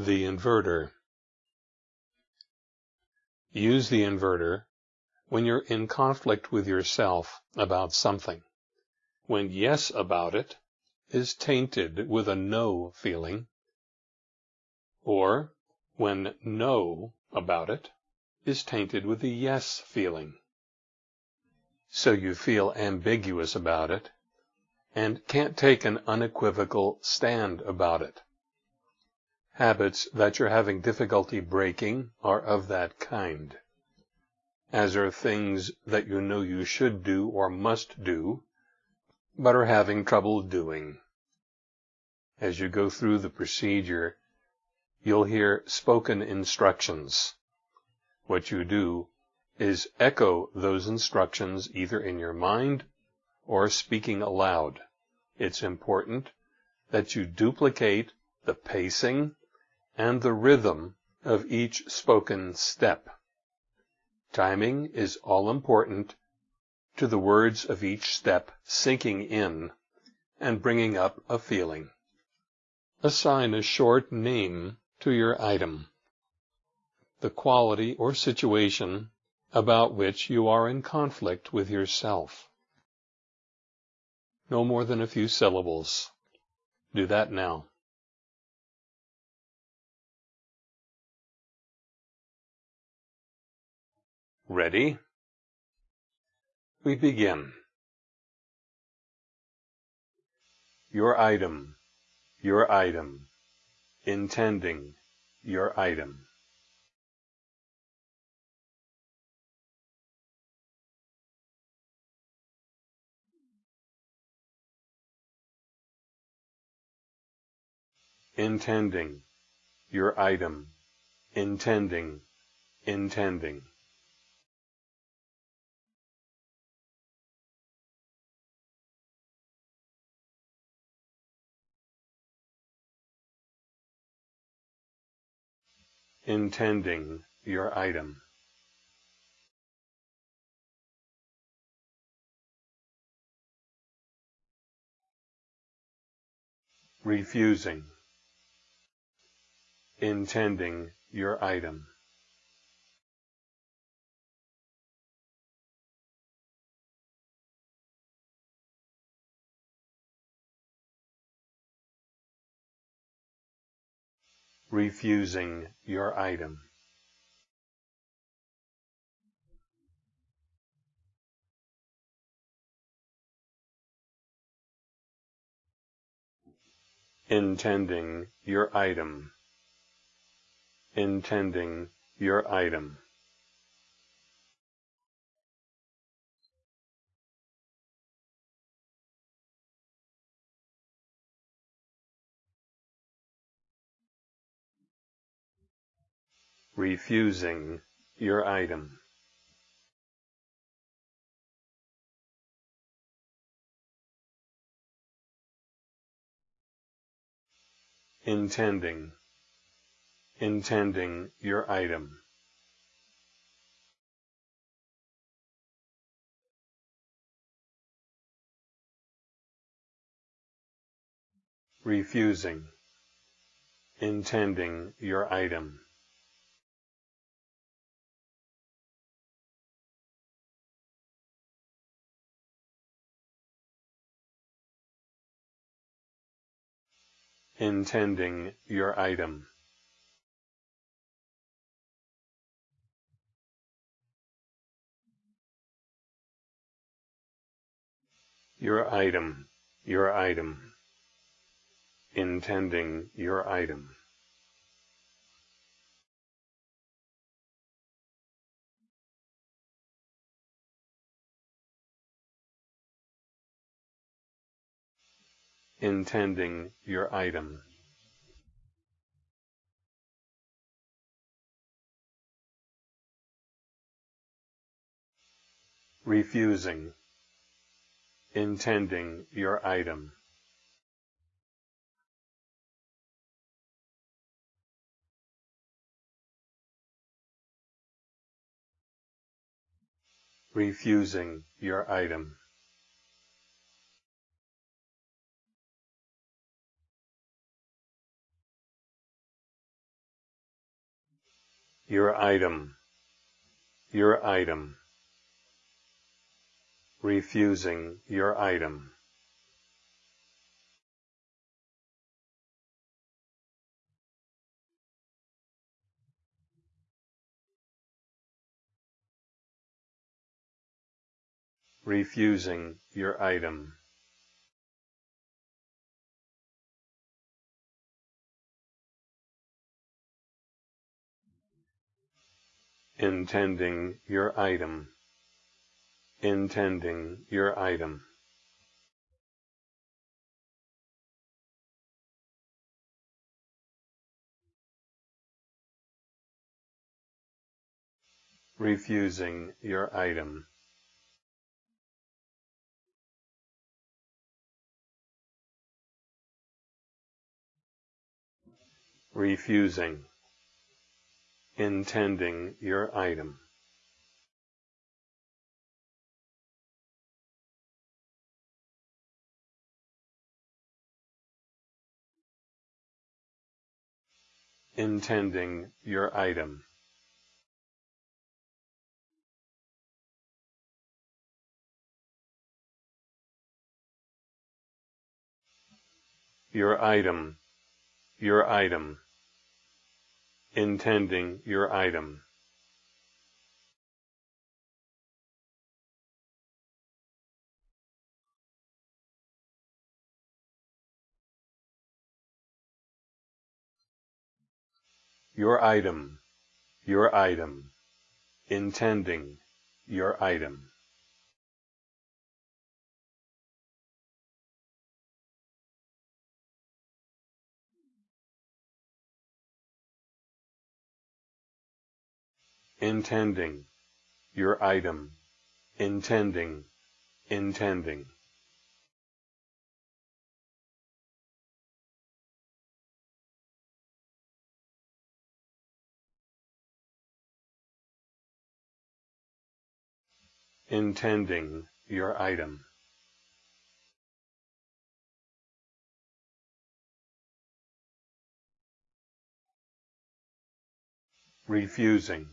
The inverter. Use the inverter when you're in conflict with yourself about something. When yes about it is tainted with a no feeling, or when no about it is tainted with a yes feeling. So you feel ambiguous about it and can't take an unequivocal stand about it. Habits that you're having difficulty breaking are of that kind, as are things that you know you should do or must do, but are having trouble doing. As you go through the procedure, you'll hear spoken instructions. What you do is echo those instructions either in your mind or speaking aloud. It's important that you duplicate the pacing and the rhythm of each spoken step. Timing is all important to the words of each step sinking in and bringing up a feeling. Assign a short name to your item. The quality or situation about which you are in conflict with yourself. No more than a few syllables. Do that now. Ready? We begin. Your item, your item, intending, your item. Intending, your item, intending, intending. Intending your item. Refusing. Intending your item. Refusing your item. Intending your item. Intending your item. Refusing your item. Intending, intending your item. Refusing, intending your item. Intending your item. Your item, your item, intending your item. Intending your item. Refusing, intending your item. Refusing your item. Your item, your item, refusing your item. refusing your item. Intending your item. Intending your item. Refusing your item. refusing, intending your item. Intending your item. Your item, your item intending your item. Your item, your item, intending your item. Intending, your item, intending, intending. Intending your item. Refusing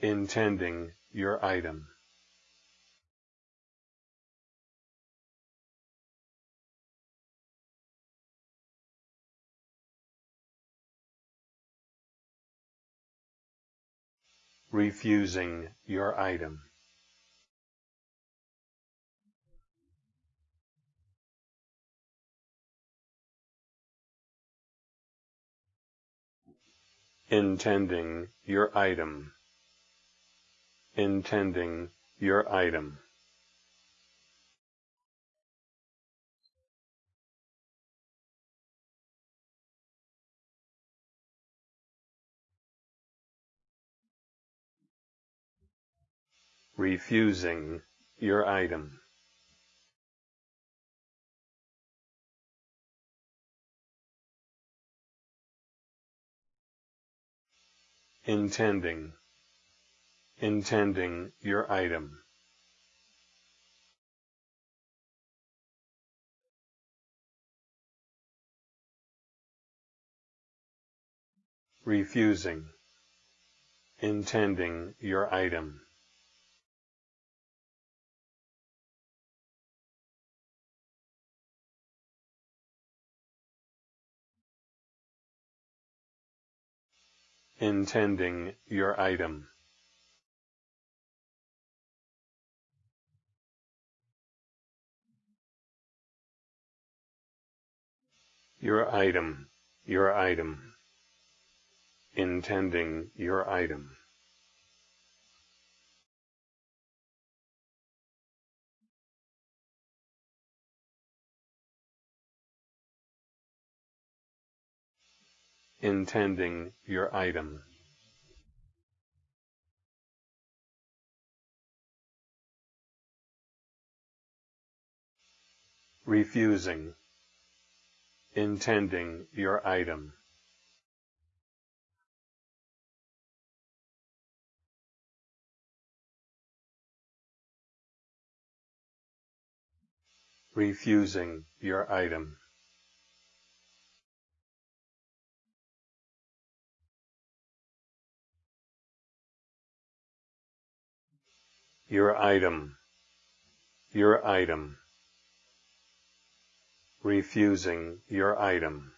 intending your item. Refusing your item. Intending your item intending your item. Refusing your item. Intending intending your item. Refusing, intending your item. Intending your item. Your item, your item, intending your item. Intending your item. Refusing intending your item. Refusing your item. Your item. Your item refusing your item.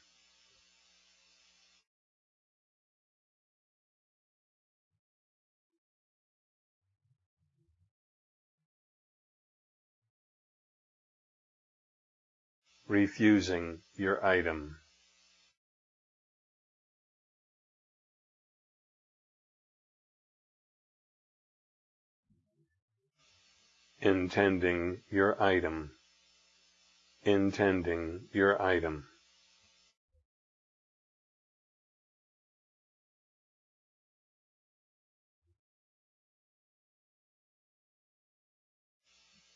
refusing your item. Intending your item. Intending your item.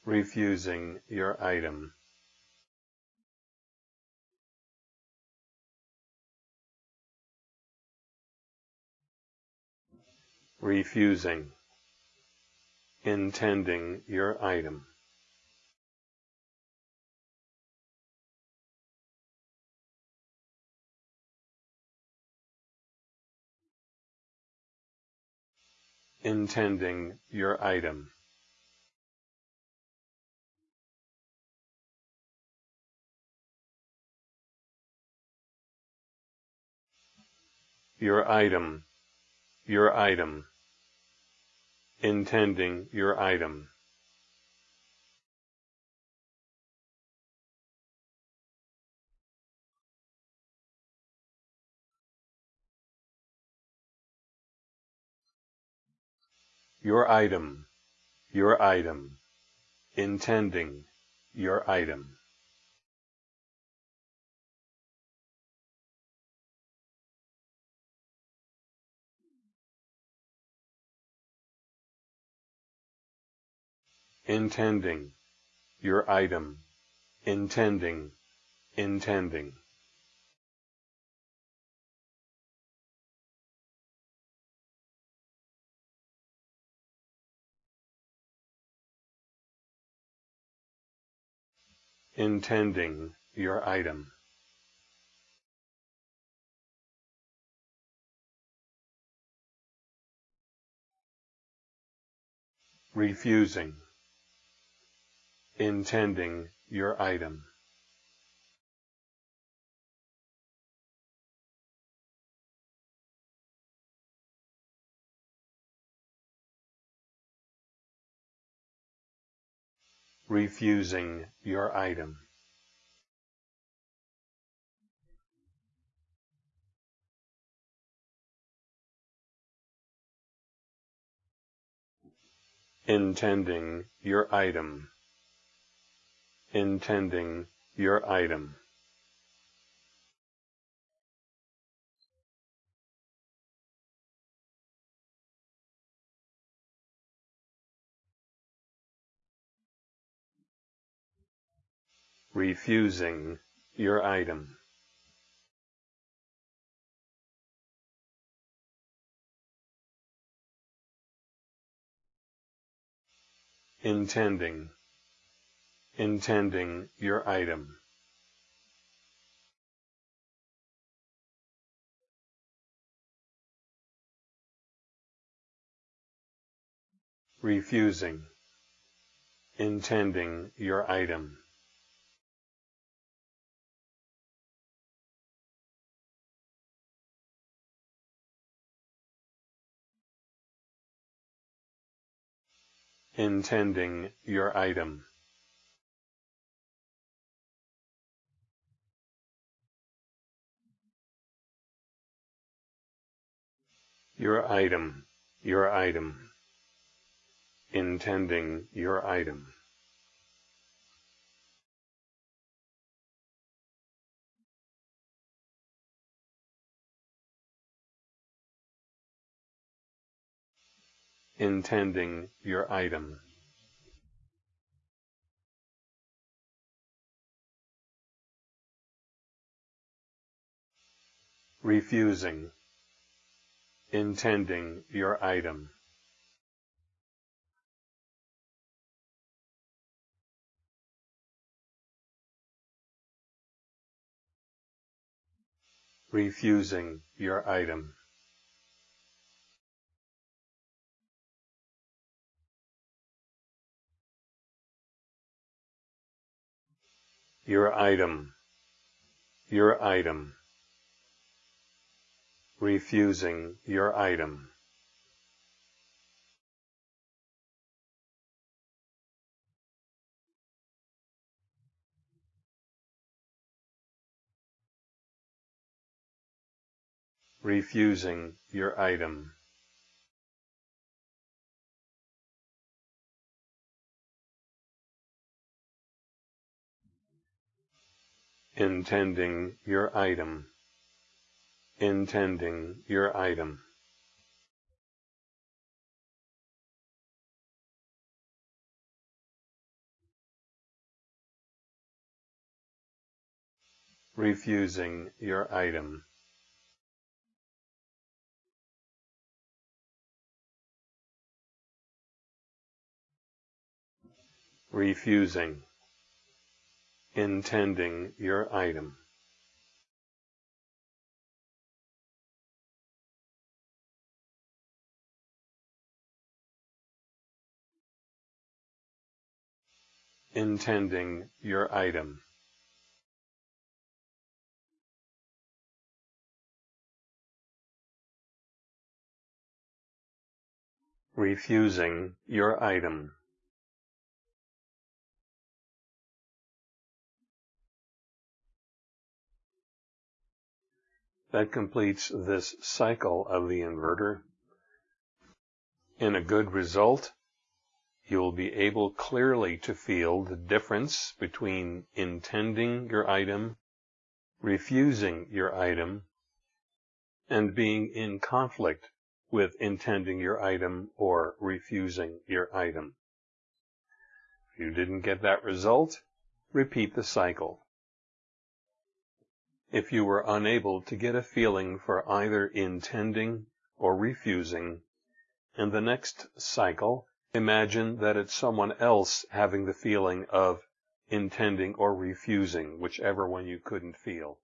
Refusing your item. refusing, intending your item. Intending your item. Your item, your item intending your item. Your item, your item, intending your item. intending, your item, intending, intending. Intending your item. Refusing intending your item. Refusing your item. Intending your item intending your item. Refusing your item. Intending intending your item. Refusing, intending your item. Intending your item. your item, your item, intending your item. Intending your item. Refusing intending your item. Refusing your item. Your item, your item, refusing your item. refusing your item. Intending your item. Intending your item. Refusing your item. refusing, intending your item. Intending your item. Refusing your item. That completes this cycle of the inverter. In a good result, you will be able clearly to feel the difference between intending your item, refusing your item, and being in conflict with intending your item or refusing your item. If you didn't get that result, repeat the cycle. If you were unable to get a feeling for either intending or refusing, in the next cycle, imagine that it's someone else having the feeling of intending or refusing, whichever one you couldn't feel.